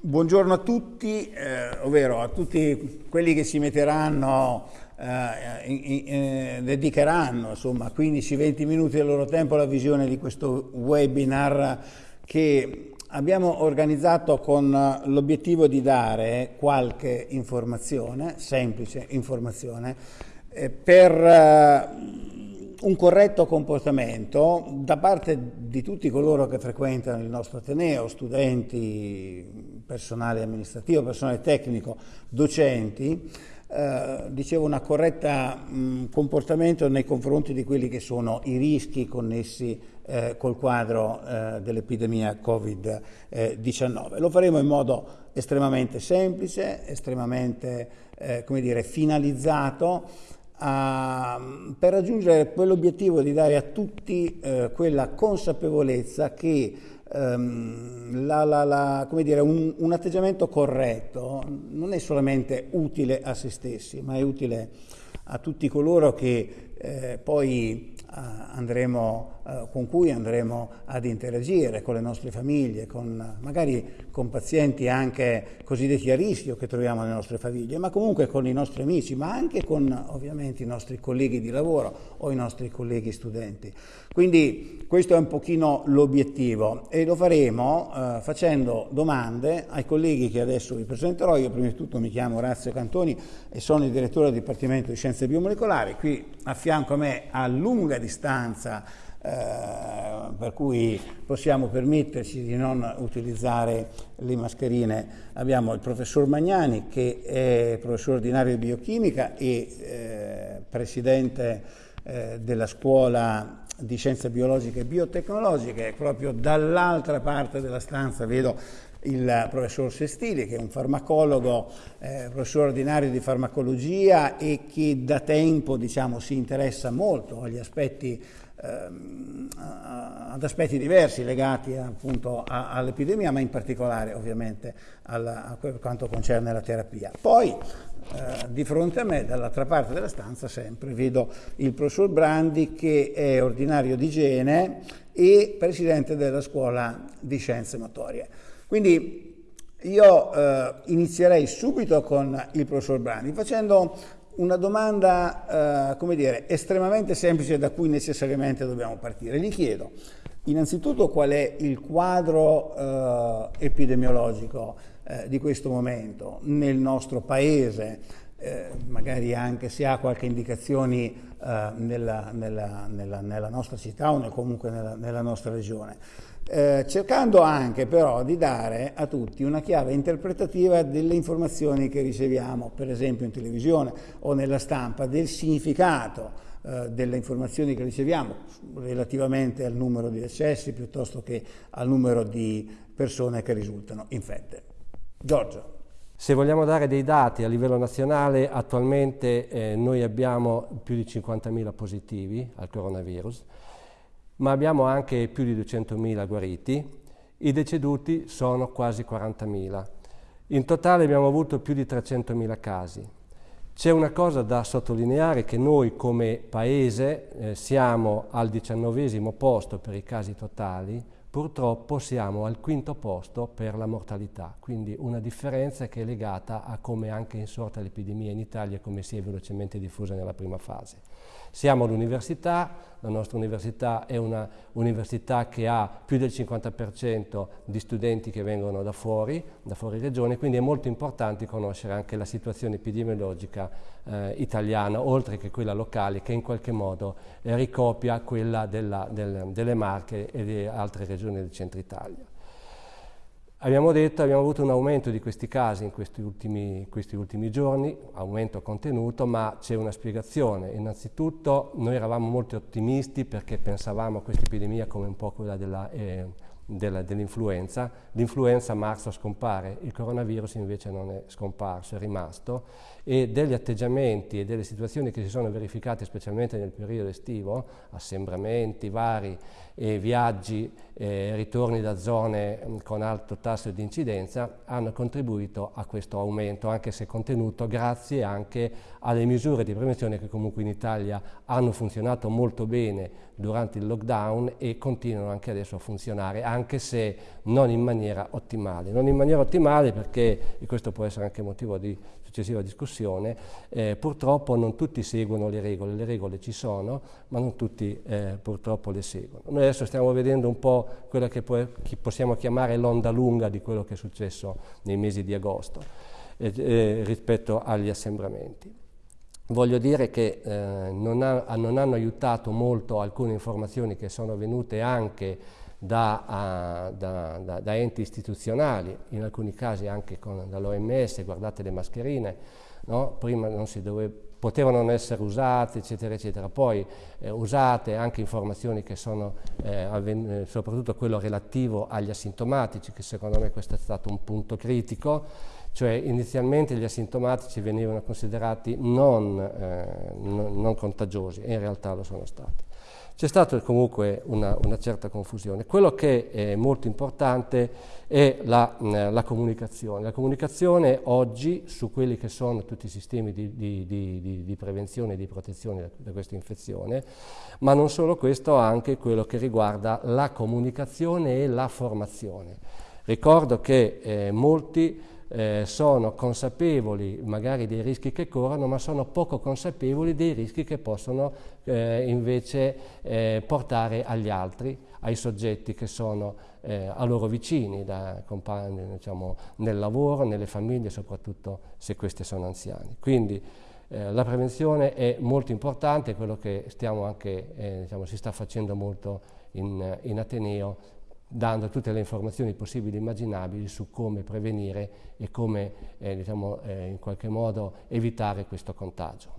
Buongiorno a tutti, eh, ovvero a tutti quelli che si metteranno, eh, in, in, eh, dedicheranno insomma 15-20 minuti del loro tempo alla visione di questo webinar che abbiamo organizzato con l'obiettivo di dare qualche informazione, semplice informazione, eh, per eh, un corretto comportamento da parte di tutti coloro che frequentano il nostro Ateneo, studenti, personale amministrativo, personale tecnico, docenti, eh, dicevo un corretto comportamento nei confronti di quelli che sono i rischi connessi eh, col quadro eh, dell'epidemia Covid-19. Lo faremo in modo estremamente semplice, estremamente eh, dire, finalizzato a, per raggiungere quell'obiettivo di dare a tutti eh, quella consapevolezza che um, la, la, la, dire, un, un, atteggiamento corretto non è solamente utile a se stessi, ma è utile a tutti coloro che eh, poi andremo, eh, con cui andremo ad interagire con le nostre famiglie, con, magari con pazienti anche cosiddetti a rischio che troviamo nelle nostre famiglie, ma comunque con i nostri amici, ma anche con ovviamente i nostri colleghi di lavoro o i nostri colleghi studenti. Quindi questo è un pochino l'obiettivo e lo faremo eh, facendo domande ai colleghi che adesso vi presenterò. Io prima di tutto mi chiamo Orazio Cantoni e sono il direttore del Dipartimento di Scienze Biomolecolari. Qui a fianco a me a lunga distanza eh, per cui possiamo permetterci di non utilizzare le mascherine. Abbiamo il professor Magnani che è professore ordinario di biochimica e eh, presidente eh, della scuola di scienze biologiche e biotecnologiche, proprio dall'altra parte della stanza vedo il professor Sestili che è un farmacologo, eh, professore ordinario di farmacologia e che da tempo diciamo, si interessa molto agli aspetti ehm, ad aspetti diversi legati appunto all'epidemia, ma in particolare ovviamente alla, a quanto concerne la terapia. Poi eh, di fronte a me, dall'altra parte della stanza, sempre vedo il professor Brandi che è ordinario di igiene e presidente della scuola di scienze motorie. Quindi io eh, inizierei subito con il professor Brandi facendo una domanda, eh, come dire, estremamente semplice da cui necessariamente dobbiamo partire. Gli chiedo innanzitutto qual è il quadro eh, epidemiologico eh, di questo momento nel nostro paese, eh, magari anche se ha qualche indicazione eh, nella, nella, nella, nella, nostra città o comunque nella, nostra regione. Eh, cercando anche però di dare a tutti una chiave interpretativa delle informazioni che riceviamo, per esempio in televisione o nella stampa, del significato eh, delle informazioni che riceviamo relativamente al numero di decessi piuttosto che al numero di persone che risultano infette. Giorgio. Se vogliamo dare dei dati a livello nazionale, attualmente eh, noi abbiamo più di 50.000 positivi al coronavirus, ma abbiamo anche più di 200.000 guariti, i deceduti sono quasi 40.000. In totale abbiamo avuto più di 300.000 casi. C'è una cosa da sottolineare che noi come Paese eh, siamo al diciannovesimo posto per i casi totali, purtroppo siamo al quinto posto per la mortalità, quindi una differenza che è legata a come anche è insorta l'epidemia in Italia e come si è velocemente diffusa nella prima fase. Siamo all'università, la nostra università è una università che ha più del 50% di studenti che vengono da fuori, da fuori regione, quindi è molto importante conoscere anche la situazione epidemiologica eh, italiana, oltre che quella locale, che in qualche modo eh, ricopia quella della, del, delle Marche e di altre regioni del centro Italia. Abbiamo detto, abbiamo avuto un aumento di questi casi in questi ultimi, questi ultimi giorni, aumento contenuto, ma c'è una spiegazione. Innanzitutto noi eravamo molto ottimisti perché pensavamo a questa epidemia come un po' quella. Eh, dell'influenza, l'influenza a marzo scompare, il coronavirus invece non è scomparso, è rimasto e degli atteggiamenti e delle situazioni che si sono verificate specialmente nel periodo estivo, assembramenti vari, e viaggi e ritorni da zone mm, con alto tasso di incidenza hanno contribuito a questo aumento, anche se contenuto grazie anche alle misure di prevenzione che comunque in Italia hanno funzionato molto bene durante il lockdown e continuano anche adesso a funzionare, anche se non in maniera ottimale. Non in maniera ottimale perché, e questo può essere anche motivo di successiva discussione, eh, purtroppo non tutti seguono le regole, le regole ci sono, ma non tutti eh, purtroppo le seguono. Noi adesso stiamo vedendo un po' quella che può, possiamo chiamare l'onda lunga di quello che è successo nei mesi di agosto eh, eh rispetto agli assembramenti. Voglio dire che eh, non, ha, non, hanno aiutato molto alcune informazioni che sono venute anche da, uh, da, da, da enti istituzionali, in alcuni casi anche dall'OMS, guardate le mascherine, no? prima dove, potevano non essere usate, eccetera, eccetera, poi eh, usate anche informazioni che sono, eh, eh, soprattutto quello relativo agli asintomatici, che secondo me questo è stato un punto critico, cioè inizialmente gli asintomatici venivano considerati non, eh, non, non contagiosi e in realtà lo sono stati. C'è stata comunque una, una, certa confusione. Quello che è molto importante è la, la, comunicazione. La comunicazione oggi su quelli che sono tutti i sistemi di, di, di, di prevenzione e di protezione da, da questa infezione, ma non solo questo, anche quello che riguarda la comunicazione e la formazione. Ricordo che eh, molti eh, sono consapevoli magari dei rischi che corrono, ma sono poco consapevoli dei rischi che possono eh, invece eh, portare agli altri, ai soggetti che sono eh, a loro vicini, da, diciamo, nel lavoro, nelle famiglie, soprattutto se questi sono anziani. Quindi eh, la prevenzione è molto importante, quello che anche, eh, diciamo, si sta facendo molto in, in Ateneo dando tutte le informazioni possibili e immaginabili su come prevenire e come eh, diciamo, eh, in qualche modo evitare questo contagio.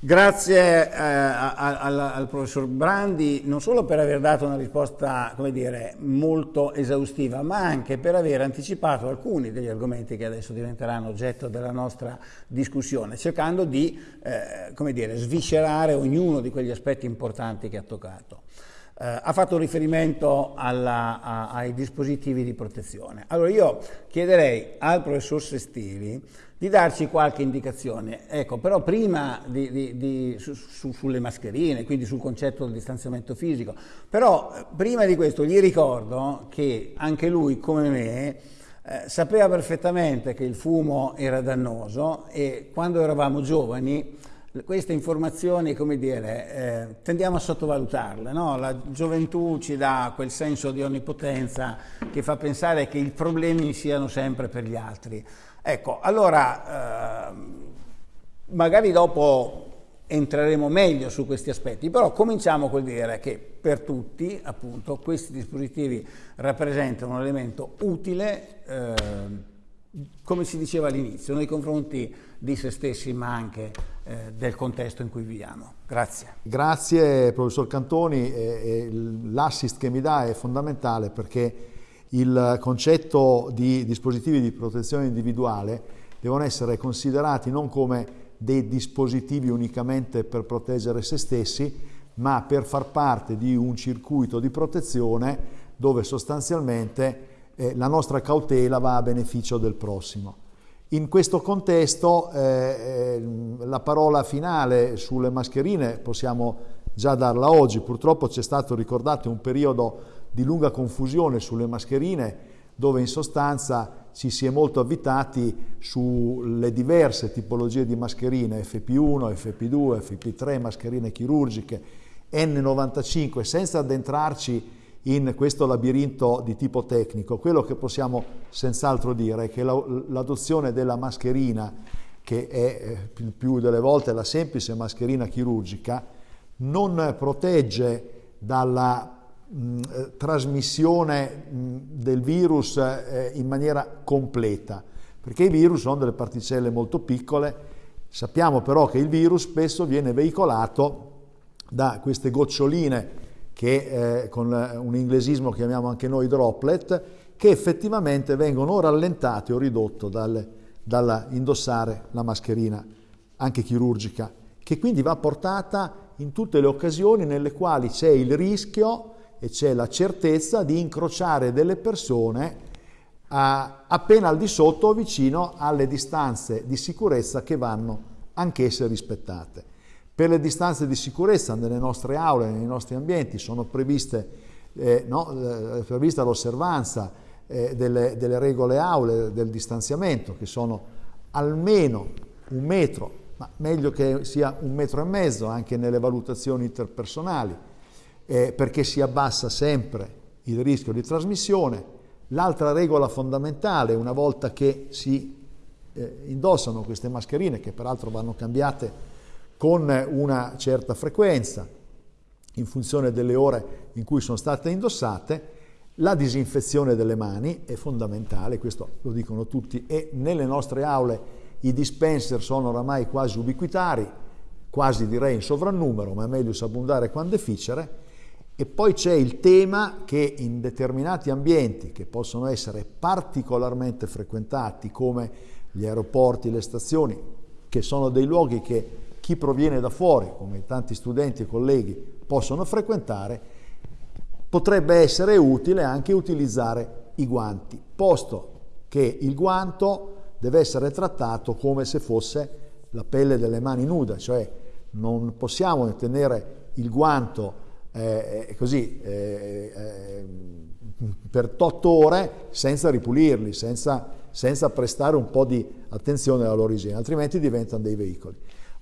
Grazie eh, al, al, professor Brandi non solo per aver dato una risposta dire, molto esaustiva, ma anche per aver anticipato alcuni degli argomenti che adesso diventeranno oggetto della nostra discussione, cercando di eh, dire, sviscerare ognuno di quegli aspetti importanti che ha toccato. Eh, ha fatto riferimento alla, a, ai dispositivi di protezione. Allora io chiederei al professor Sestili di darci qualche indicazione, ecco, però prima di, di, di, su, su, sulle mascherine, quindi sul concetto del distanziamento fisico, però eh, prima di questo gli ricordo che anche lui, come me, eh, sapeva perfettamente che il fumo era dannoso e quando eravamo giovani queste informazioni, come dire, eh, tendiamo a sottovalutarle, no? La gioventù ci dà quel senso di onnipotenza che fa pensare che i problemi siano sempre per gli altri. Ecco, allora, eh, magari dopo entreremo meglio su questi aspetti, però cominciamo col dire che per tutti, appunto, questi dispositivi rappresentano un elemento utile, eh, come si diceva all'inizio, nei confronti di se stessi ma anche del contesto in cui viviamo. Grazie. Grazie professor Cantoni, l'assist che mi dà è fondamentale perché il concetto di dispositivi di protezione individuale devono essere considerati non come dei dispositivi unicamente per proteggere se stessi, ma per far parte di un circuito di protezione dove sostanzialmente eh, la nostra cautela va a beneficio del prossimo. In questo contesto eh, eh, la parola finale sulle mascherine possiamo già darla oggi, purtroppo c'è stato ricordato un periodo di lunga confusione sulle mascherine dove in sostanza ci si è molto avvitati sulle diverse tipologie di mascherine FP1, FP2, FP3, mascherine chirurgiche, N95, senza addentrarci in questo labirinto di tipo tecnico. Quello che possiamo senz'altro dire è che l'adozione della mascherina, che è eh, più delle volte la semplice mascherina chirurgica, non protegge dalla mh, eh, trasmissione mh, del virus eh, in maniera completa, perché i virus sono delle particelle molto piccole, sappiamo però che il virus spesso viene veicolato da queste goccioline che eh, con un inglesismo chiamiamo anche noi droplet, che effettivamente vengono rallentate o ridotte dal, dall'indossare la mascherina, anche chirurgica, che quindi va portata in tutte le occasioni nelle quali c'è il rischio e c'è la certezza di incrociare delle persone a, appena al di sotto o vicino alle distanze di sicurezza che vanno anch'esse rispettate. Per le distanze di sicurezza nelle nostre aule, nei nostri ambienti, sono previste, eh, no, eh, prevista l'osservanza eh, delle, delle regole aule del distanziamento, che sono almeno un metro, ma meglio che sia un metro e mezzo anche nelle valutazioni interpersonali, eh, perché si abbassa sempre il rischio di trasmissione. L'altra regola fondamentale, una volta che si eh, indossano queste mascherine, che peraltro vanno cambiate con una certa frequenza, in funzione delle ore in cui sono state indossate, la disinfezione delle mani è fondamentale, questo lo dicono tutti, e nelle nostre aule i dispenser sono oramai quasi ubiquitari, quasi direi in sovrannumero, ma è meglio sabundare quando efficere. E poi c'è il tema che in determinati ambienti che possono essere particolarmente frequentati come gli aeroporti, le stazioni, che sono dei luoghi che chi proviene da fuori, come tanti studenti e colleghi, possono frequentare, potrebbe essere utile anche utilizzare i guanti, posto che il guanto deve essere trattato come se fosse la pelle delle mani nuda, cioè non possiamo tenere il guanto eh, eh così eh, eh, per 8 ore senza ripulirli, senza, senza prestare un po' di attenzione igiene, altrimenti diventano dei veicoli.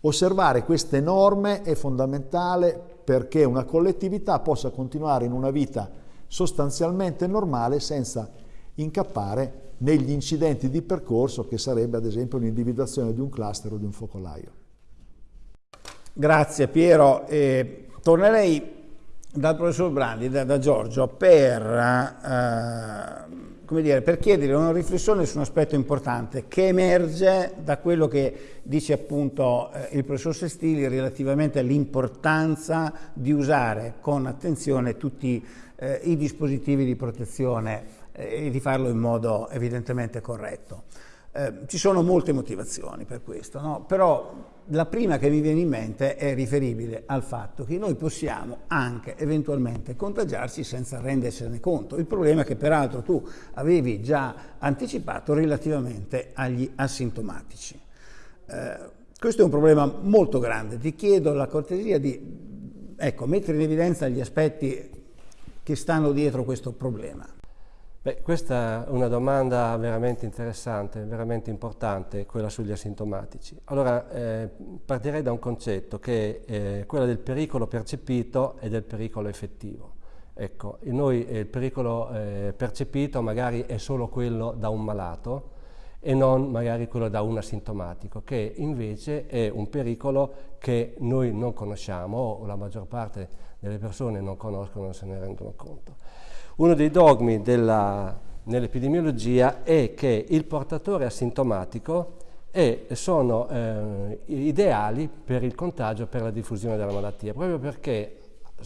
Osservare queste norme è fondamentale perché una collettività possa continuare in una vita sostanzialmente normale senza incappare negli incidenti di percorso che sarebbe ad esempio l'individuazione di un cluster o di un focolaio. Grazie Piero. Eh, tornerei dal professor Brandi, da, da Giorgio, per, eh, dire, per, chiedere una riflessione su un aspetto importante che emerge da quello che dice appunto eh, il professor Sestili relativamente all'importanza di usare con attenzione tutti eh, i dispositivi di protezione e di farlo in modo evidentemente corretto. Eh, ci sono molte motivazioni per questo, no? però la prima che mi viene in mente è riferibile al fatto che noi possiamo anche eventualmente contagiarci senza rendersene conto. Il problema che peraltro tu avevi già anticipato relativamente agli asintomatici. Eh, questo è un problema molto grande, ti chiedo la cortesia di ecco, mettere in evidenza gli aspetti che stanno dietro questo problema. Beh, questa è una domanda veramente interessante, veramente importante, quella sugli asintomatici. Allora, eh, partirei da un concetto che è eh, quello del pericolo percepito e del pericolo effettivo. Ecco, noi eh, il pericolo eh, percepito magari è solo quello da un malato e non magari quello da un asintomatico, che invece è un pericolo che noi non conosciamo o la maggior parte delle persone non conoscono, non se ne rendono conto. Uno dei dogmi nell'epidemiologia è che il portatore asintomatico è, sono eh, ideali per il contagio, per la diffusione della malattia, proprio perché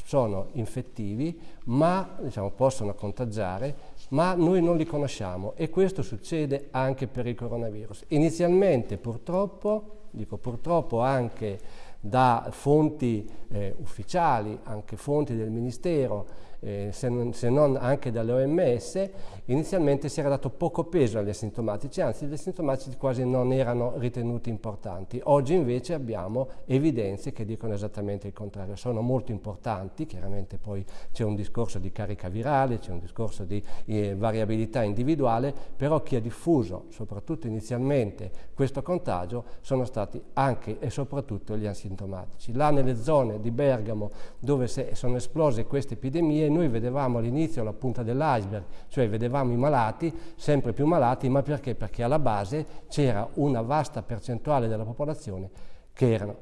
sono infettivi, ma diciamo, possono contagiare, ma noi non li conosciamo e questo succede anche per il coronavirus. Inizialmente purtroppo, dico purtroppo anche da fonti eh, ufficiali, anche fonti del Ministero, eh, se, non, se, non, anche dall'OMS, inizialmente si era dato poco peso agli asintomatici, anzi gli asintomatici quasi non erano ritenuti importanti. Oggi invece abbiamo evidenze che dicono esattamente il contrario, sono molto importanti, chiaramente poi c'è un discorso di carica virale, c'è un discorso di eh, variabilità individuale, però chi ha diffuso, soprattutto inizialmente, questo contagio sono stati anche e soprattutto gli asintomatici. Là nelle zone di Bergamo dove sono esplose queste epidemie noi vedevamo all'inizio la punta dell'iceberg, cioè vedevamo i malati, sempre più malati, ma perché? Perché alla base c'era una vasta percentuale della popolazione che erano,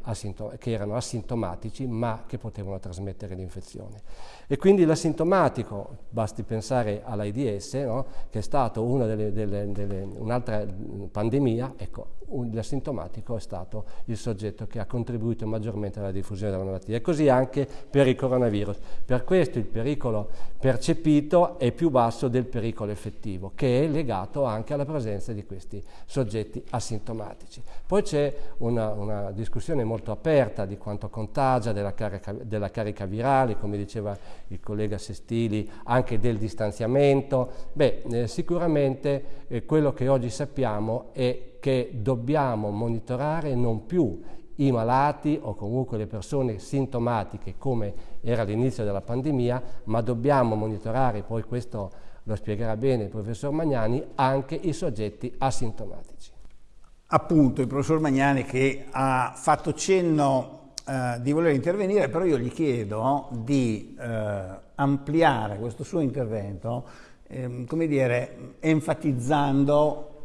che erano, asintomatici ma che potevano trasmettere l'infezione. E quindi l'asintomatico, basti pensare all'AIDS, no? che è stata un'altra pandemia, ecco, l'asintomatico è stato il soggetto che ha contribuito maggiormente alla diffusione della malattia e così anche per il coronavirus. Per questo il pericolo percepito è più basso del pericolo effettivo, che è legato anche alla presenza di questi soggetti asintomatici. Poi c'è una, una, discussione molto aperta di quanto contagia, della carica, della carica virale, come diceva il collega Sestili, anche del distanziamento. Beh, eh, sicuramente eh, quello che oggi sappiamo è che dobbiamo monitorare non più i malati o comunque le persone sintomatiche come era all'inizio della pandemia, ma dobbiamo monitorare, poi questo lo spiegherà bene il professor Magnani, anche i soggetti asintomatici. Appunto, il professor Magnani che ha fatto cenno eh, di voler intervenire, però io gli chiedo di eh, ampliare questo suo intervento, eh, come dire, enfatizzando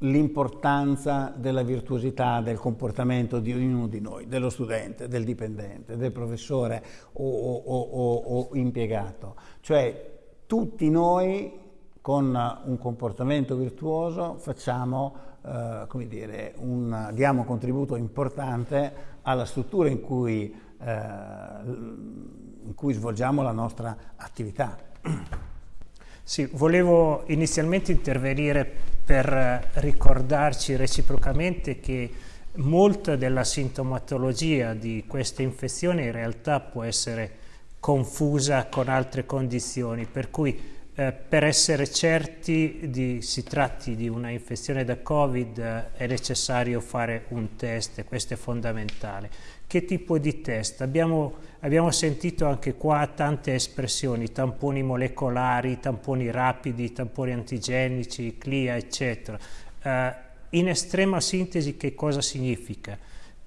l'importanza della virtuosità del comportamento di ognuno di noi, dello studente, del dipendente, del professore o, o, o, o impiegato. Cioè tutti noi con un comportamento virtuoso facciamo, eh, come dire, un, diamo un contributo importante alla struttura in cui, eh, in cui svolgiamo la nostra attività. Sì, volevo inizialmente intervenire per ricordarci reciprocamente che molta della sintomatologia di questa infezione in realtà può essere confusa con altre condizioni, per cui eh, per essere certi di, si tratti di una infezione da Covid eh, è necessario fare un test, questo è fondamentale. Che tipo di test? Abbiamo, abbiamo sentito anche qua tante espressioni, tamponi molecolari, tamponi rapidi, tamponi antigenici, CLIA, eccetera. Uh, in estrema sintesi che cosa significa?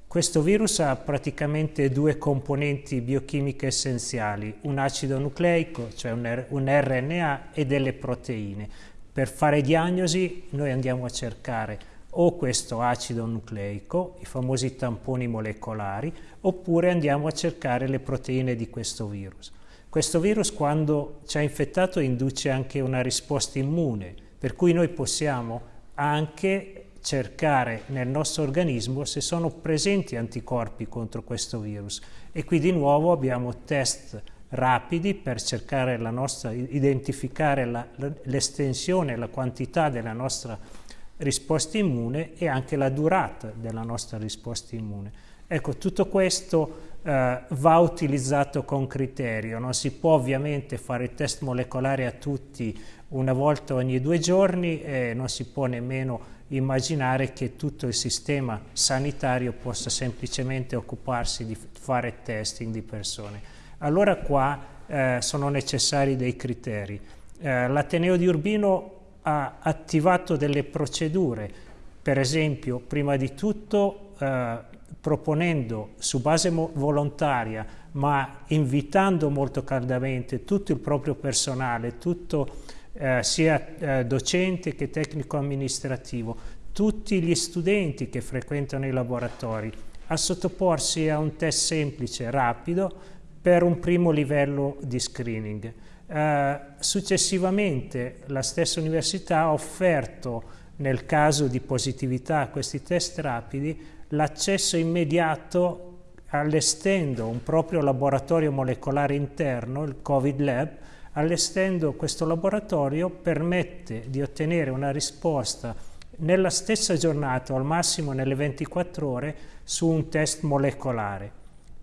Questo virus ha praticamente due componenti biochimiche essenziali, un acido nucleico, cioè un, un RNA, e delle proteine. Per fare diagnosi noi andiamo a cercare o questo acido nucleico, i famosi tamponi molecolari, oppure andiamo a cercare le proteine di questo virus. Questo virus quando ci ha infettato induce anche una risposta immune, per cui noi possiamo anche cercare nel nostro organismo se sono presenti anticorpi contro questo virus e qui di nuovo abbiamo test rapidi per cercare la nostra, identificare l'estensione, la, la quantità della nostra risposta immune e anche la durata della nostra risposta immune. Ecco, tutto questo eh, va utilizzato con criterio, non si può ovviamente fare il test molecolare a tutti una volta ogni due giorni e non si può nemmeno immaginare che tutto il sistema sanitario possa semplicemente occuparsi di fare testing di persone. Allora qua eh, sono necessari dei criteri. Eh, L'Ateneo di Urbino ha attivato delle procedure, per esempio, prima di tutto eh, proponendo su base volontaria, ma invitando molto caldamente tutto il proprio personale, tutto eh, sia eh, docente che tecnico amministrativo, tutti gli studenti che frequentano i laboratori, a sottoporsi a un test semplice, rapido, per un primo livello di screening. Eh, successivamente la stessa università ha offerto, nel caso di positività a questi test rapidi, l'accesso immediato allestendo un proprio laboratorio molecolare interno, il Covid Lab, allestendo questo laboratorio permette di ottenere una risposta nella stessa giornata o al massimo nelle 24 ore su un test molecolare.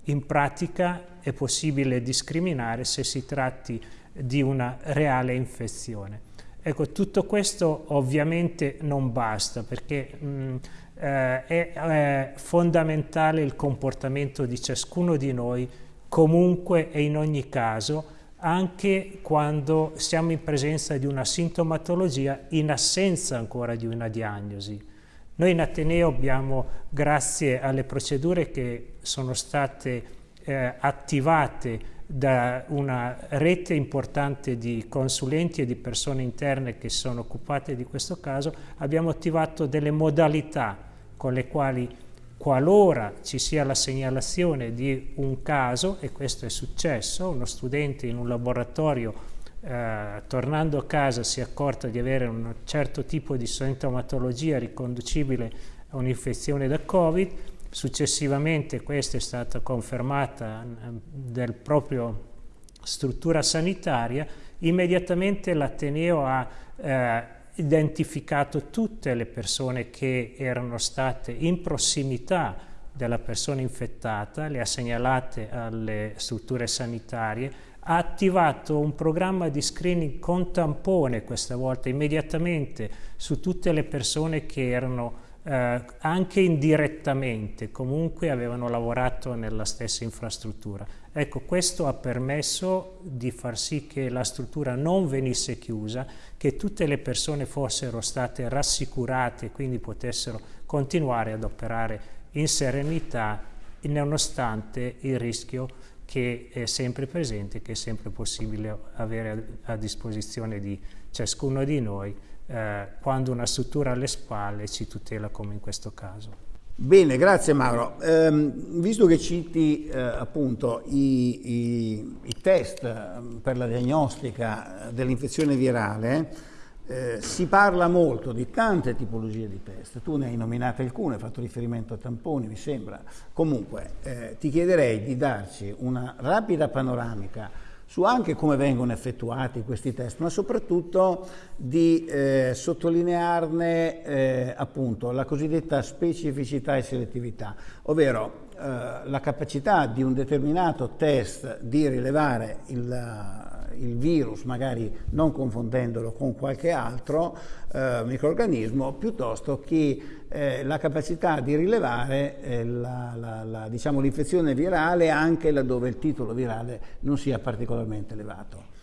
In pratica è possibile discriminare se si tratti di una reale infezione. Ecco, tutto questo ovviamente non basta perché mh, eh, è, è fondamentale il comportamento di ciascuno di noi comunque e in ogni caso anche quando siamo in presenza di una sintomatologia in assenza ancora di una diagnosi. Noi in Ateneo abbiamo, grazie alle procedure che sono state eh, attivate da una rete importante di consulenti e di persone interne che sono occupate di questo caso, abbiamo attivato delle modalità con le quali qualora ci sia la segnalazione di un caso, e questo è successo, uno studente in un laboratorio eh, tornando a casa si è accorto di avere un certo tipo di sintomatologia riconducibile a un'infezione da Covid, Successivamente questa è stata confermata ehm, del proprio struttura sanitaria, immediatamente l'Ateneo ha eh, identificato tutte le persone che erano state in prossimità della persona infettata, le ha segnalate alle strutture sanitarie, ha attivato un programma di screening con tampone questa volta immediatamente su tutte le persone che erano eh, anche indirettamente, comunque avevano lavorato nella stessa infrastruttura. Ecco, questo ha permesso di far sì che la struttura non venisse chiusa, che tutte le persone fossero state rassicurate quindi potessero continuare ad operare in serenità nonostante il rischio che è sempre presente, che è sempre possibile avere a disposizione di ciascuno di noi eh, quando una struttura alle spalle ci tutela come in questo caso. Bene, grazie Mauro. Eh, visto che citi eh, appunto i, i, i, test ehm, per la diagnostica dell'infezione virale, eh, si parla molto di tante tipologie di test. Tu ne hai nominate alcune, hai fatto riferimento a tamponi, mi sembra. Comunque, eh, ti chiederei di darci una rapida panoramica su anche come vengono effettuati questi test, ma soprattutto di eh, sottolinearne eh, appunto la cosiddetta specificità e selettività, ovvero eh, la capacità di un determinato test di rilevare il il virus, magari non confondendolo con qualche altro eh, microorganismo, piuttosto che eh, la capacità di rilevare eh, diciamo, l'infezione virale anche laddove il titolo virale non sia particolarmente elevato.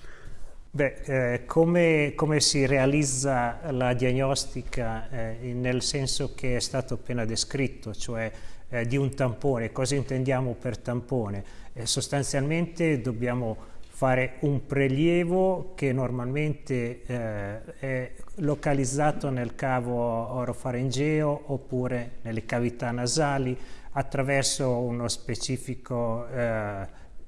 Beh, eh, come, come, si realizza la diagnostica eh, nel senso che è stato appena descritto, cioè eh, di un tampone, cosa intendiamo per tampone? sostanzialmente dobbiamo fare un prelievo che normalmente eh, è localizzato nel cavo orofaringeo oppure nelle cavità nasali attraverso uno specifico eh,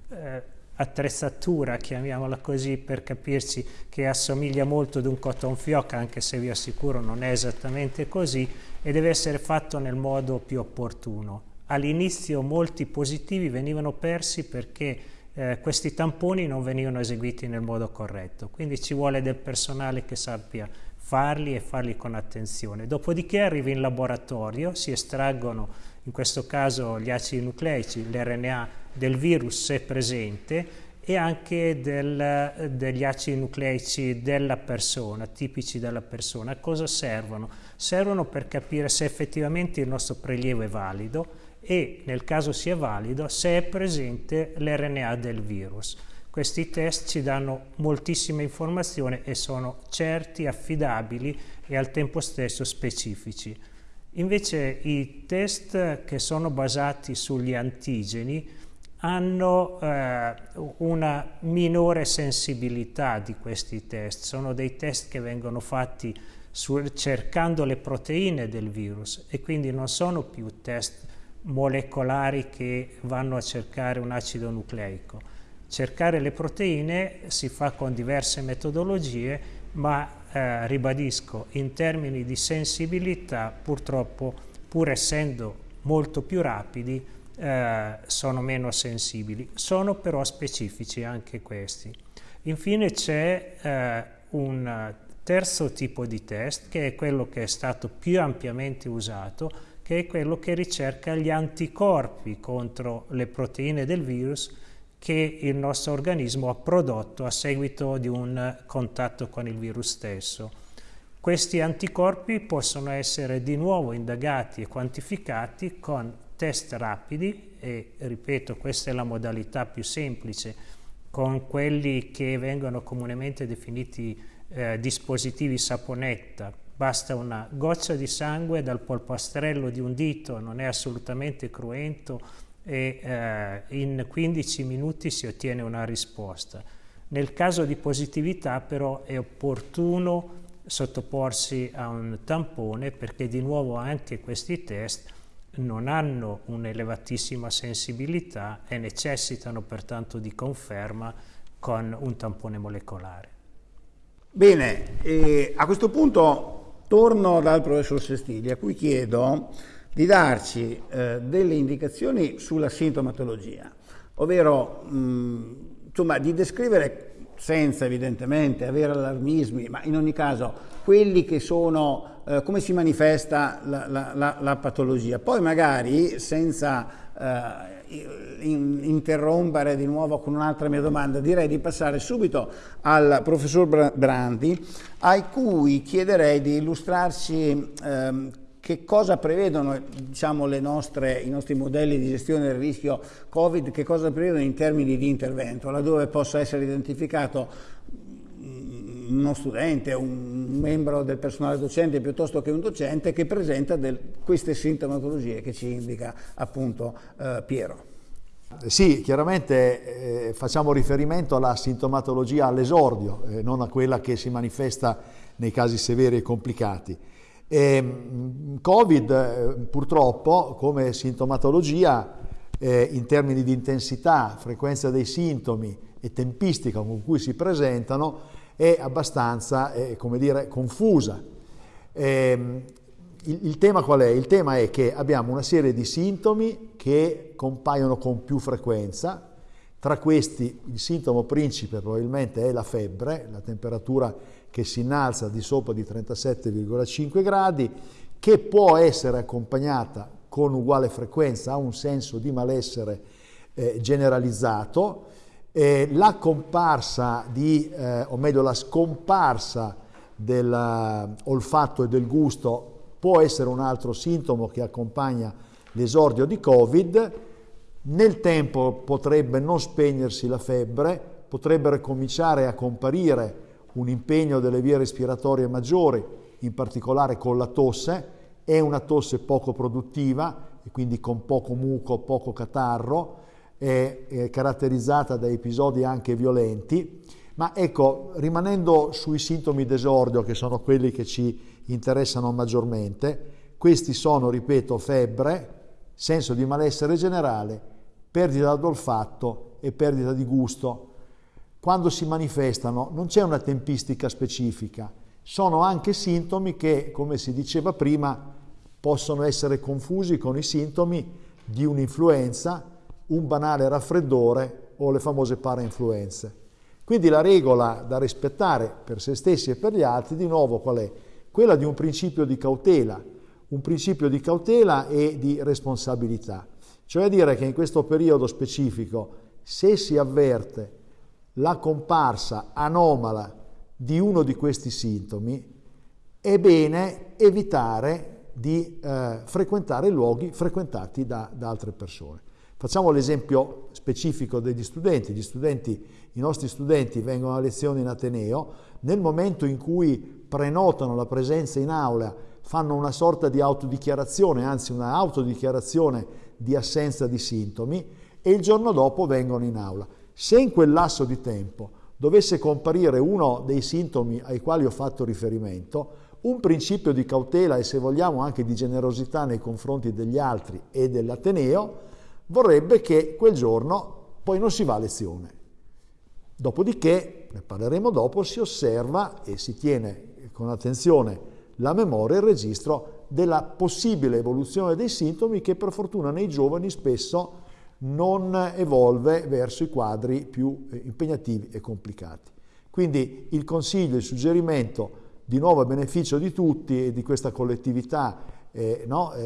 eh, attrezzatura, chiamiamola così per capirci, che assomiglia molto ad un cotton fioc, anche se vi assicuro non è esattamente così, e deve essere fatto nel modo più opportuno. All'inizio molti positivi venivano persi perché eh, questi tamponi non venivano eseguiti nel modo corretto, quindi ci vuole del personale che sappia farli e farli con attenzione. Dopodiché arrivi in laboratorio, si estraggono in questo caso gli acidi nucleici, l'RNA del virus se presente e anche del, degli acidi nucleici della persona, tipici della persona. A cosa servono? Servono per capire se effettivamente il nostro prelievo è valido, e nel caso sia valido se è presente l'RNA del virus. Questi test ci danno moltissime informazioni e sono certi, affidabili e al tempo stesso specifici. Invece i test che sono basati sugli antigeni hanno eh, una minore sensibilità di questi test. Sono dei test che vengono fatti cercando le proteine del virus e quindi non sono più test molecolari che vanno a cercare un acido nucleico. Cercare le proteine si fa con diverse metodologie, ma eh, ribadisco, in termini di sensibilità, purtroppo, pur essendo molto più rapidi, eh, sono meno sensibili. Sono però specifici anche questi. Infine c'è eh, un terzo tipo di test, che è quello che è stato più ampiamente usato, che è quello che ricerca gli anticorpi contro le proteine del virus che il nostro organismo ha prodotto a seguito di un contatto con il virus stesso. Questi anticorpi possono essere di nuovo indagati e quantificati con test rapidi e, ripeto, questa è la modalità più semplice, con quelli che vengono comunemente definiti eh, dispositivi saponetta, basta una goccia di sangue dal polpastrello di un dito, non è assolutamente cruento e eh, in 15 minuti si ottiene una risposta. Nel caso di positività però è opportuno sottoporsi a un tampone perché di nuovo anche questi test non hanno un'elevatissima sensibilità e necessitano pertanto di conferma con un tampone molecolare. Bene, a questo punto Torno dal professor Sestiglia, a cui chiedo di darci eh, delle indicazioni sulla sintomatologia, ovvero mh, insomma, di descrivere senza evidentemente avere allarmismi, ma in ogni caso quelli che sono, eh, come si manifesta la, la, la, la, patologia. Poi magari senza eh, interrompere di nuovo con un'altra mia domanda, direi di passare subito al professor Brandi, a cui chiederei di illustrarci ehm, che cosa prevedono diciamo, nostre, i nostri modelli di gestione del rischio Covid, che cosa prevedono in termini di intervento, laddove possa essere identificato uno studente, un membro del personale docente piuttosto che un docente che presenta del, queste sintomatologie che ci indica appunto eh, Piero. Sì, chiaramente eh, facciamo riferimento alla sintomatologia all'esordio, eh, non a quella che si manifesta nei casi severi e complicati. E, ehm, Covid eh, purtroppo come sintomatologia eh, in termini di intensità, frequenza dei sintomi e tempistica con cui si presentano è abbastanza, eh, come dire, confusa. Eh, il, il, tema qual è? Il tema è che abbiamo una serie di sintomi che compaiono con più frequenza, tra questi il sintomo principe probabilmente è la febbre, la temperatura che si innalza di sopra di 37,5 gradi, che può essere accompagnata con uguale frequenza a un senso di malessere eh, generalizzato. Eh, la comparsa di, eh, o meglio la scomparsa dell'olfatto e del gusto può essere un altro sintomo che accompagna l'esordio di Covid. Nel tempo potrebbe non spegnersi la febbre, potrebbero cominciare a comparire un impegno delle vie respiratorie maggiori, in particolare con la tosse, è una tosse poco produttiva e quindi con poco muco, poco catarro, è, è caratterizzata da episodi anche violenti, ma ecco, rimanendo sui sintomi d'esordio, che sono quelli che ci interessano maggiormente, questi sono, ripeto, febbre, senso di malessere generale, perdita d'olfatto e perdita di gusto. Quando si manifestano non c'è una tempistica specifica, sono anche sintomi che, come si diceva prima, possono essere confusi con i sintomi di un'influenza, un banale raffreddore o le famose parainfluenze. Quindi la regola da rispettare per se stessi e per gli altri, di nuovo, qual è? Quella di un principio di cautela, un principio di cautela e di responsabilità. Cioè dire che in questo periodo specifico, se si avverte la comparsa anomala di uno di questi sintomi, è bene evitare di eh, frequentare luoghi frequentati da, da altre persone. Facciamo l'esempio specifico degli studenti. Studenti. I nostri studenti vengono a lezione in Ateneo, nel momento in cui prenotano la presenza in aula fanno una sorta di autodichiarazione, anzi una autodichiarazione di assenza di sintomi e il giorno dopo vengono in aula. Se in quel lasso di tempo dovesse comparire uno dei sintomi ai quali ho fatto riferimento, un principio di cautela e se vogliamo anche di generosità nei confronti degli altri e dell'Ateneo vorrebbe che quel giorno poi non si va a lezione. Dopodiché, ne parleremo dopo, si osserva e si tiene con attenzione la memoria e il registro della possibile evoluzione dei sintomi che per fortuna nei giovani spesso non evolve verso i quadri più eh, impegnativi e complicati. Quindi il consiglio, il suggerimento di nuovo a beneficio di tutti e di questa collettività eh, no, eh,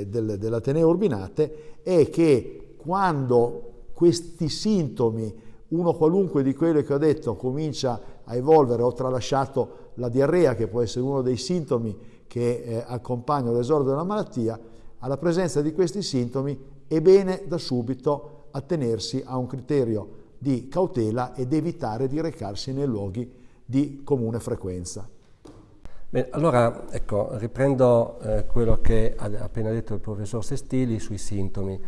eh, del, dell'Ateneo Urbinate è che quando questi sintomi, uno qualunque di quelli che ho detto, comincia a evolvere, ho tralasciato la diarrea che può essere uno dei sintomi che eh, accompagnano l'esordio della malattia, alla presenza di questi sintomi è bene da subito attenersi a un criterio di cautela ed evitare di recarsi nei luoghi di comune frequenza. Bene, allora ecco, riprendo eh, quello che ha appena detto il professor Sestili sui sintomi.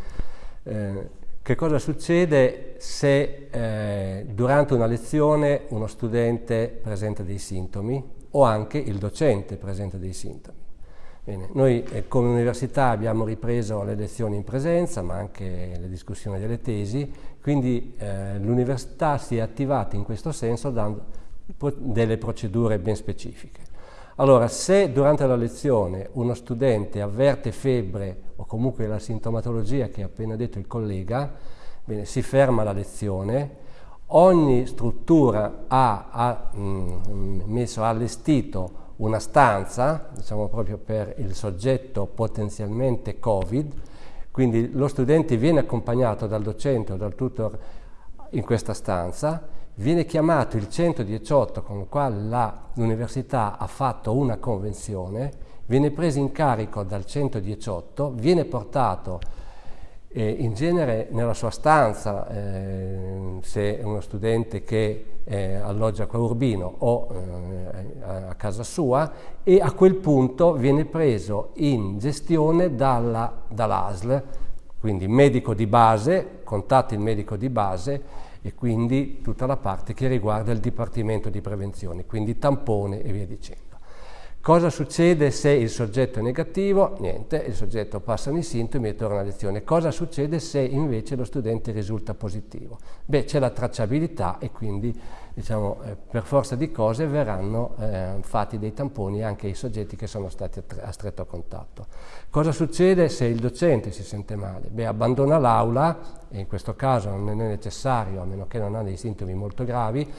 Eh, che cosa succede se eh, durante una lezione uno studente presenta dei sintomi o anche il docente presenta dei sintomi? Bene, noi eh, come università abbiamo ripreso le lezioni in presenza, ma anche le discussioni delle tesi, quindi eh, l'università si è attivata in questo senso dando delle procedure ben specifiche. Allora, se durante la lezione uno studente avverte febbre o comunque la sintomatologia che ha appena detto il collega, bene, si ferma la lezione, ogni struttura ha, ha mh, messo, ha allestito una stanza, diciamo proprio per il soggetto potenzialmente Covid, quindi lo studente viene accompagnato dal docente o dal tutor in questa stanza, viene chiamato il 118 con il quale l'università ha fatto una convenzione, viene preso in carico dal 118, viene portato eh, in genere nella sua stanza, eh, se è uno studente che eh, alloggia qua Urbino o eh, a casa sua, e a quel punto viene preso in gestione dalla, dall'ASL, quindi medico di base, contatti il medico di base e quindi tutta la parte che riguarda il Dipartimento di Prevenzione, quindi tampone e via dicendo. Cosa succede se il soggetto è negativo? Niente, il soggetto passano i sintomi e torna a lezione. Cosa succede se invece lo studente risulta positivo? Beh, c'è la tracciabilità e quindi diciamo, eh, per forza di cose verranno eh, fatti dei tamponi anche ai soggetti che sono stati a, a, stretto contatto. Cosa succede se il docente si sente male? Beh, abbandona l'aula, e in questo caso non è necessario, a meno che non ha dei sintomi molto gravi,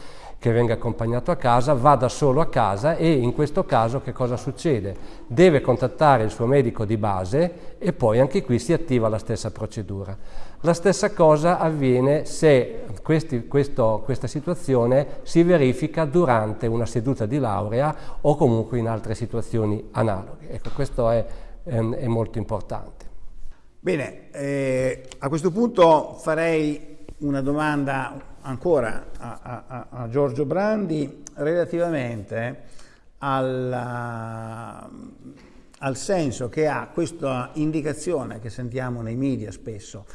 che venga accompagnato a casa, va da solo a casa e in questo caso che cosa succede? Deve contattare il suo medico di base e poi anche qui si attiva la stessa procedura. La stessa cosa avviene se questi, questo, questa situazione si verifica durante una seduta di laurea o comunque in altre situazioni analoghe. Ecco, questo è, è, è molto importante. Bene, eh, a questo punto farei una domanda ancora a, a, a Giorgio Brandi relativamente alla, al senso che ha questa indicazione che sentiamo nei media spesso,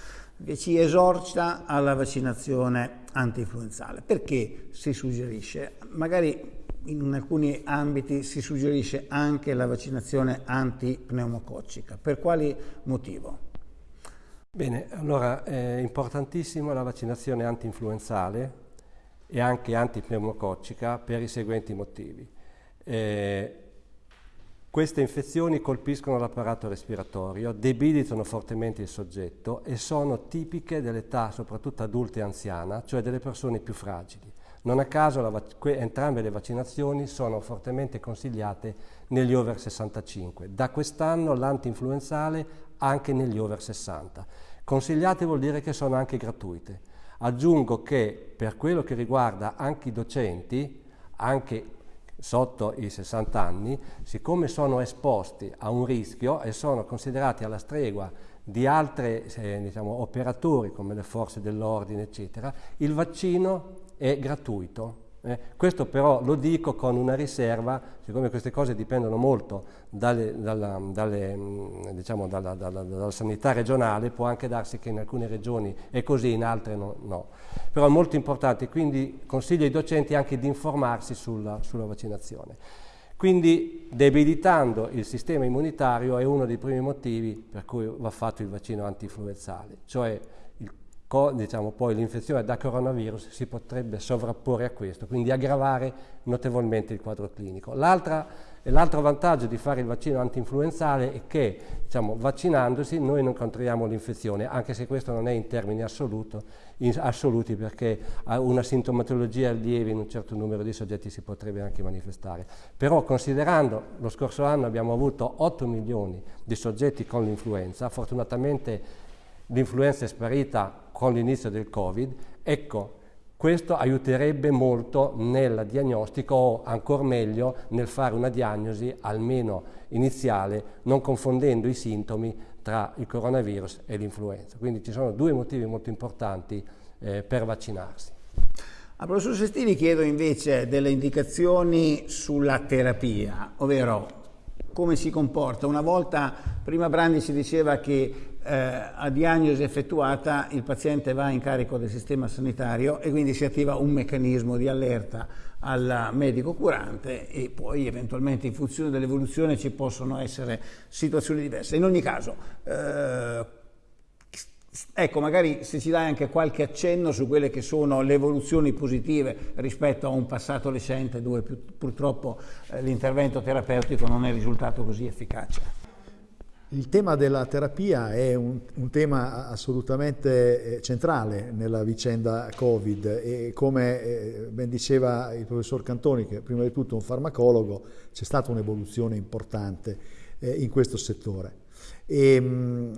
ci esorta alla vaccinazione anti-influenzale. Perché si suggerisce? Magari in alcuni ambiti si suggerisce anche la vaccinazione antipneumococcica. Per quali motivo? Bene, allora è importantissima la vaccinazione anti-influenzale e anche antipneumococcica per i seguenti motivi. Eh, queste infezioni colpiscono l'apparato respiratorio, debilitano fortemente il soggetto e sono tipiche dell'età soprattutto adulta e anziana, cioè delle persone più fragili. Non a caso entrambe le vaccinazioni sono fortemente consigliate negli over 65. Da quest'anno l'anti-influenzale anche negli over 60. Consigliate vuol dire che sono anche gratuite. Aggiungo che per quello che riguarda anche i docenti, anche sotto i 60 anni, siccome sono esposti a un rischio e sono considerati alla stregua di altri eh, diciamo, operatori come le forze dell'ordine, eccetera, il vaccino è gratuito eh, questo però lo dico con una riserva, siccome queste cose dipendono molto dalle, dalla, dalle, mm, diciamo, dalla, dalla, dalla, sanità regionale, può anche darsi che in alcune regioni è così, in altre no. no. Però è molto importante, quindi consiglio ai docenti anche di informarsi sulla, sulla vaccinazione. Quindi debilitando il sistema immunitario è uno dei primi motivi per cui va fatto il vaccino antinfluenzale, cioè diciamo, poi l'infezione da coronavirus si potrebbe sovrapporre a questo, quindi aggravare notevolmente il quadro clinico. L'altro vantaggio di fare il vaccino antinfluenzale è che diciamo, vaccinandosi noi non controlliamo l'infezione, anche se questo non è in termini assoluto, in assoluti perché una sintomatologia lieve in un certo numero di soggetti si potrebbe anche manifestare. Però considerando lo scorso anno abbiamo avuto 8 milioni di soggetti con l'influenza, fortunatamente l'influenza è sparita con l'inizio del Covid, ecco, questo aiuterebbe molto nel diagnostico o ancora meglio nel fare una diagnosi almeno iniziale, non confondendo i sintomi tra il coronavirus e l'influenza. Quindi ci sono due motivi molto importanti eh, per vaccinarsi. A professor Sestini chiedo invece delle indicazioni sulla terapia, ovvero come si comporta. Una volta, prima Brandi ci diceva che eh, a diagnosi effettuata il paziente va in carico del sistema sanitario e quindi si attiva un meccanismo di allerta al medico curante e poi eventualmente in funzione dell'evoluzione ci possono essere situazioni diverse. In ogni caso, eh, ecco, magari se ci dai anche qualche accenno su quelle che sono le evoluzioni positive rispetto a un passato recente dove purtroppo eh, l'intervento terapeutico non è risultato così efficace. Il tema della terapia è un, un, tema assolutamente eh, centrale nella vicenda Covid e come eh, ben diceva il professor Cantoni, che prima di tutto è un farmacologo, c'è stata un'evoluzione importante in questo settore. Mm,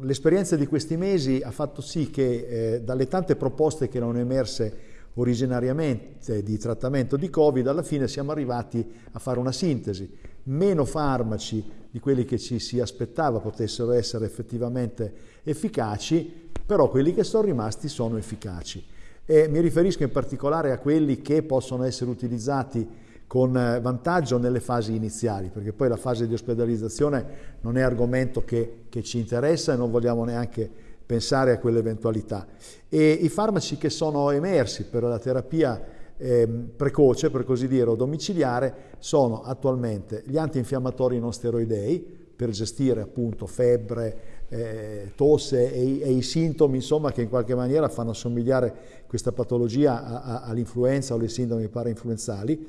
l'esperienza di questi mesi ha fatto sì che dalle tante proposte che erano emerse originariamente di trattamento di Covid, alla fine siamo arrivati a fare una sintesi meno farmaci di quelli che ci si aspettava potessero essere effettivamente efficaci, però quelli che sono rimasti sono efficaci. E mi riferisco in particolare a quelli che possono essere utilizzati con eh, vantaggio nelle fasi iniziali, perché poi la fase di ospedalizzazione non è argomento che, che ci interessa e non vogliamo neanche pensare a quell'eventualità. E i farmaci che sono emersi per la terapia eh, precoce, per così dire, o domiciliare, sono attualmente gli antinfiammatori non steroidei, per gestire appunto febbre, eh, tosse e, e, i sintomi insomma, che in qualche maniera fanno assomigliare questa patologia all'influenza o alle sindromi parainfluenzali,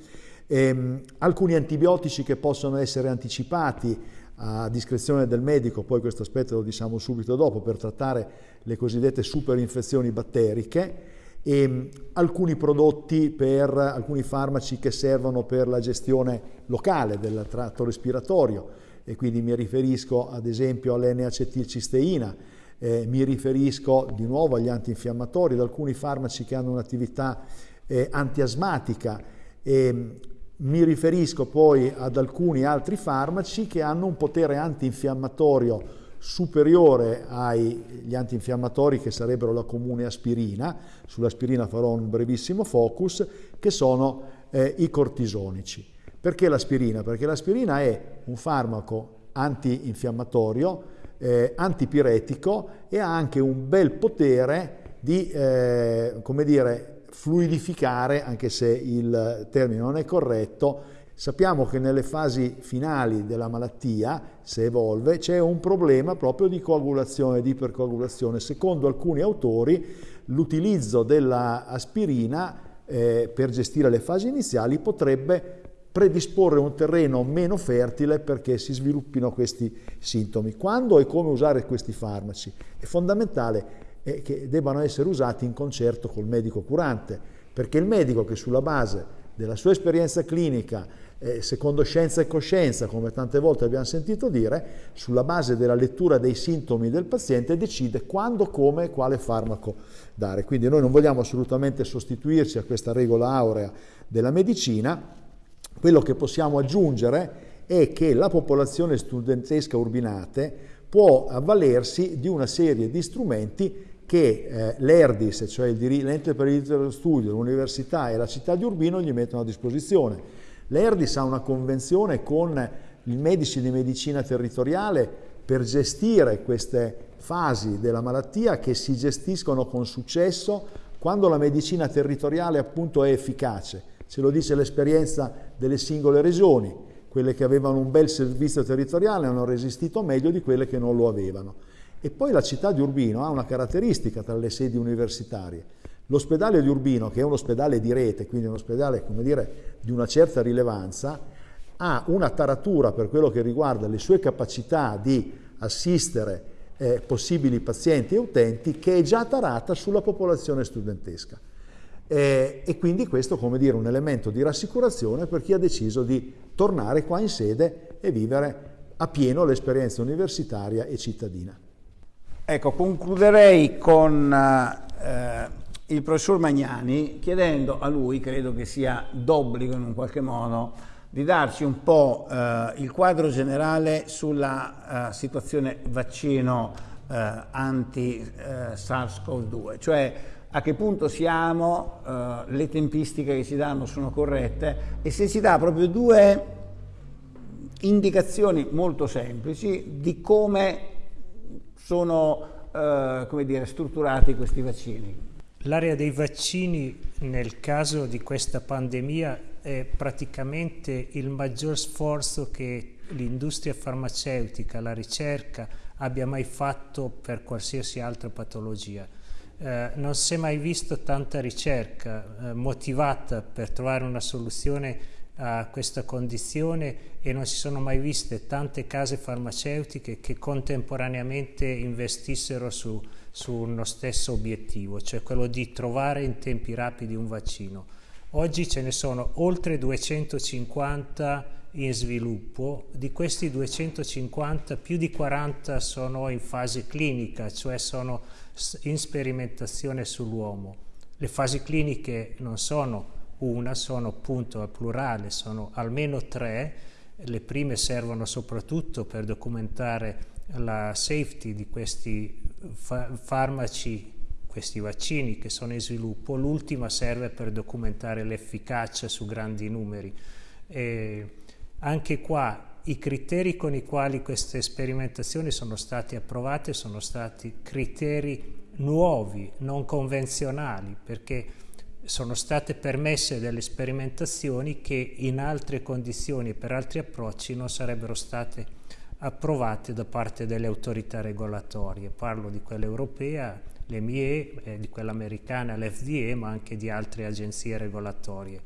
Ehm, alcuni antibiotici che possono essere anticipati a discrezione del medico, poi questo aspetto lo diciamo subito dopo, per trattare le cosiddette superinfezioni batteriche, e ehm, alcuni prodotti per alcuni farmaci che servono per la gestione locale del tratto respiratorio. E quindi mi riferisco ad esempio all'N-acetilcisteina, eh, mi riferisco di nuovo agli antinfiammatori, ad alcuni farmaci che hanno un'attività eh, antiasmatica e ehm, mi riferisco poi ad alcuni altri farmaci che hanno un potere antinfiammatorio superiore agli antinfiammatori che sarebbero la comune aspirina, sull'aspirina farò un brevissimo focus, che sono eh, i cortisonici. Perché l'aspirina? Perché l'aspirina è un farmaco antinfiammatorio, eh, antipiretico e ha anche un bel potere di, eh, come dire, fluidificare, anche se il termine non è corretto, Sappiamo che nelle fasi finali della malattia, se evolve, c'è un problema proprio di coagulazione, di ipercoagulazione. Secondo alcuni autori, l'utilizzo dell'aspirina eh, per gestire le fasi iniziali potrebbe predisporre un terreno meno fertile perché si sviluppino questi sintomi. Quando e come usare questi farmaci? È fondamentale e che debbano essere usati in concerto col medico curante, perché il medico che sulla base della sua esperienza clinica, eh, secondo scienza e coscienza, come tante volte abbiamo sentito dire, sulla base della lettura dei sintomi del paziente decide quando, come e quale farmaco dare. Quindi noi non vogliamo assolutamente sostituirci a questa regola aurea della medicina, quello che possiamo aggiungere è che la popolazione studentesca urbinate può avvalersi di una serie di strumenti che eh, l'ERDIS, cioè l'ente per il diritto dello studio, l'università e la città di Urbino gli mettono a disposizione. L'ERDIS ha una convenzione con i medici di medicina territoriale per gestire queste fasi della malattia che si gestiscono con successo quando la medicina territoriale appunto è efficace. Ce lo dice l'esperienza delle singole regioni, quelle che avevano un bel servizio territoriale hanno resistito meglio di quelle che non lo avevano. E poi la città di Urbino ha una caratteristica tra le sedi universitarie. L'ospedale di Urbino, che è un ospedale di rete, quindi un ospedale dire, di una certa rilevanza, ha una taratura per quello che riguarda le sue capacità di assistere eh, possibili pazienti e utenti che è già tarata sulla popolazione studentesca. Eh, e quindi questo come dire un elemento di rassicurazione per chi ha deciso di tornare qua in sede e vivere a pieno l'esperienza universitaria e cittadina. Ecco, concluderei con eh, il professor Magnani chiedendo a lui, credo che sia d'obbligo in un qualche modo, di darci un po' eh, il quadro generale sulla eh, situazione vaccino eh, anti-SARS-CoV-2, eh, cioè a che punto siamo, eh, le tempistiche che si danno sono corrette e se si dà proprio due indicazioni molto semplici di come sono eh, come dire, strutturati questi vaccini? L'area dei vaccini nel caso di questa pandemia è praticamente il maggior sforzo che l'industria farmaceutica, la ricerca abbia mai fatto per qualsiasi altra patologia. Eh, non si è mai visto tanta ricerca eh, motivata per trovare una soluzione a questa condizione e non si sono mai viste tante case farmaceutiche che contemporaneamente investissero su, su uno stesso obiettivo, cioè quello di trovare in tempi rapidi un vaccino. Oggi ce ne sono oltre 250 in sviluppo, di questi 250 più di 40 sono in fase clinica, cioè sono in sperimentazione sull'uomo. Le fasi cliniche non sono una, sono appunto al plurale, sono almeno tre, Le prime servono soprattutto per documentare la safety di questi fa- farmaci, questi vaccini che sono in sviluppo, l'ultima serve per documentare l'efficacia su grandi numeri. E anche qua i criteri con i quali queste sperimentazioni sono state approvate sono stati criteri nuovi, non convenzionali, perché sono state permesse delle sperimentazioni che in altre condizioni e per altri approcci non sarebbero state approvate da parte delle autorità regolatorie. Parlo di quella europea, l'EMIE, eh, di quella americana, l'FDE, ma anche di altre agenzie regolatorie.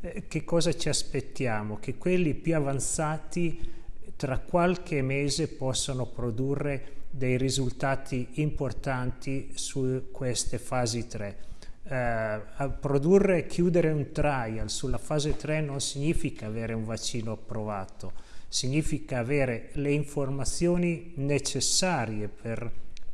Eh, che cosa ci aspettiamo? Che quelli più avanzati tra qualche mese possano produrre dei risultati importanti su queste fasi 3. Eh, produrre e chiudere un trial sulla fase 3 non significa avere un vaccino approvato, significa avere le informazioni necessarie per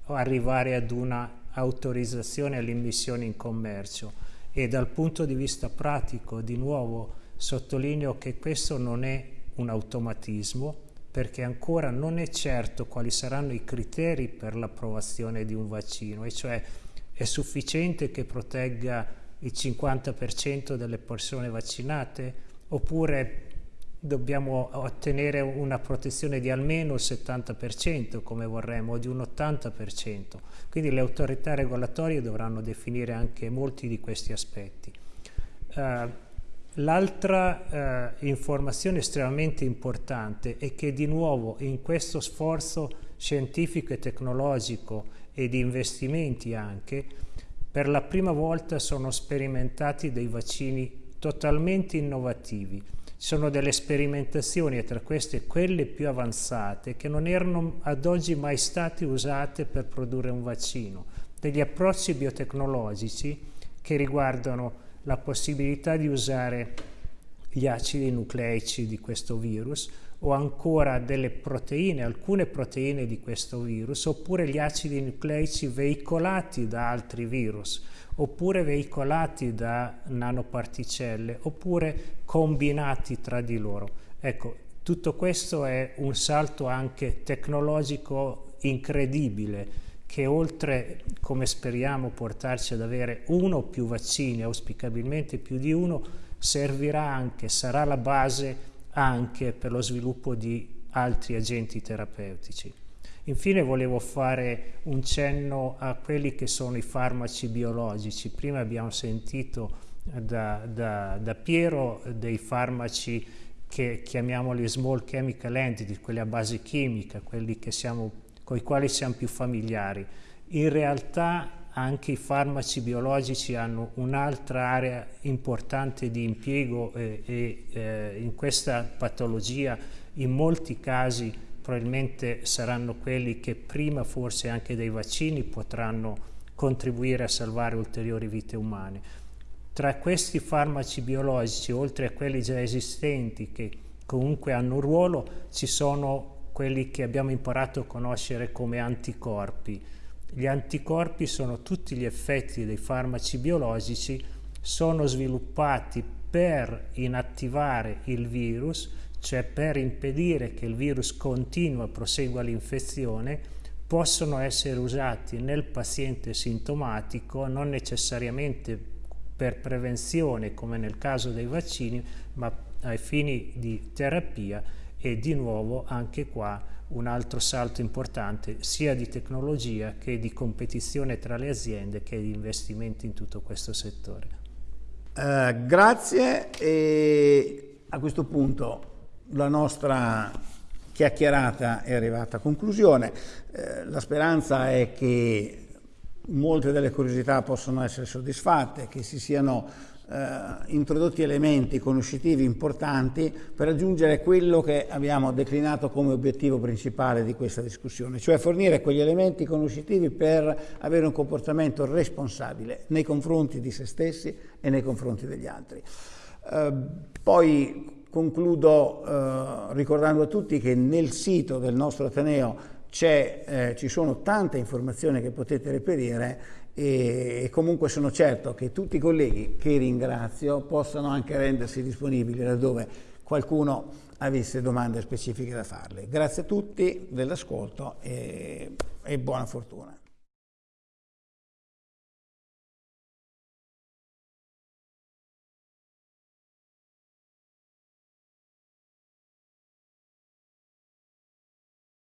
arrivare ad una autorizzazione all'immissione in commercio. E dal punto di vista pratico di nuovo sottolineo che questo non è un automatismo perché ancora non è certo quali saranno i criteri per l'approvazione di un vaccino e cioè è sufficiente che protegga il 50% delle persone vaccinate oppure dobbiamo ottenere una protezione di almeno il 70% come vorremmo, o di un 80%. Quindi le autorità regolatorie dovranno definire anche molti di questi aspetti. Uh, L'altra uh, informazione estremamente importante è che di nuovo in questo sforzo scientifico e tecnologico e di investimenti anche, per la prima volta sono sperimentati dei vaccini totalmente innovativi. Ci sono delle sperimentazioni, e tra queste quelle più avanzate, che non erano ad oggi mai state usate per produrre un vaccino, degli approcci biotecnologici che riguardano la possibilità di usare gli acidi nucleici di questo virus o ancora delle proteine, alcune proteine di questo virus, oppure gli acidi nucleici veicolati da altri virus oppure veicolati da nanoparticelle, oppure combinati tra di loro. Ecco, tutto questo è un salto anche tecnologico incredibile che oltre, come speriamo, portarci ad avere uno o più vaccini, auspicabilmente più di uno, servirà anche, sarà la base anche per lo sviluppo di altri agenti terapeutici. Infine volevo fare un cenno a quelli che sono i farmaci biologici. Prima abbiamo sentito da, da, da Piero dei farmaci che chiamiamoli small chemical entity, quelli a base chimica, quelli con i quali siamo più familiari. In realtà anche i farmaci biologici hanno un'altra area importante di impiego e, e eh, in questa patologia in molti casi probabilmente saranno quelli che prima forse anche dei vaccini potranno contribuire a salvare ulteriori vite umane. Tra questi farmaci biologici, oltre a quelli già esistenti che comunque hanno un ruolo, ci sono quelli che abbiamo imparato a conoscere come anticorpi. Gli anticorpi sono tutti gli effetti dei farmaci biologici, sono sviluppati per inattivare il virus, cioè per impedire che il virus continua, prosegua l'infezione, possono essere usati nel paziente sintomatico, non necessariamente per prevenzione come nel caso dei vaccini, ma ai fini di terapia e di nuovo anche qua un altro salto importante sia di tecnologia che di competizione tra le aziende che di investimenti in tutto questo settore. Uh, grazie e a questo punto la nostra chiacchierata è arrivata a conclusione. Eh, la speranza è che molte delle curiosità possano essere soddisfatte, che si siano introdotti elementi conoscitivi importanti per raggiungere quello che abbiamo declinato come obiettivo principale di questa discussione, cioè fornire quegli elementi conoscitivi per avere un comportamento responsabile nei confronti di se stessi e nei confronti degli altri. Eh, poi Concludo eh, ricordando a tutti che nel sito del nostro Ateneo eh, ci sono tante informazioni che potete reperire e comunque sono certo che tutti i colleghi che ringrazio possano anche rendersi disponibili laddove qualcuno avesse domande specifiche da farle. Grazie a tutti dell'ascolto e, e buona fortuna.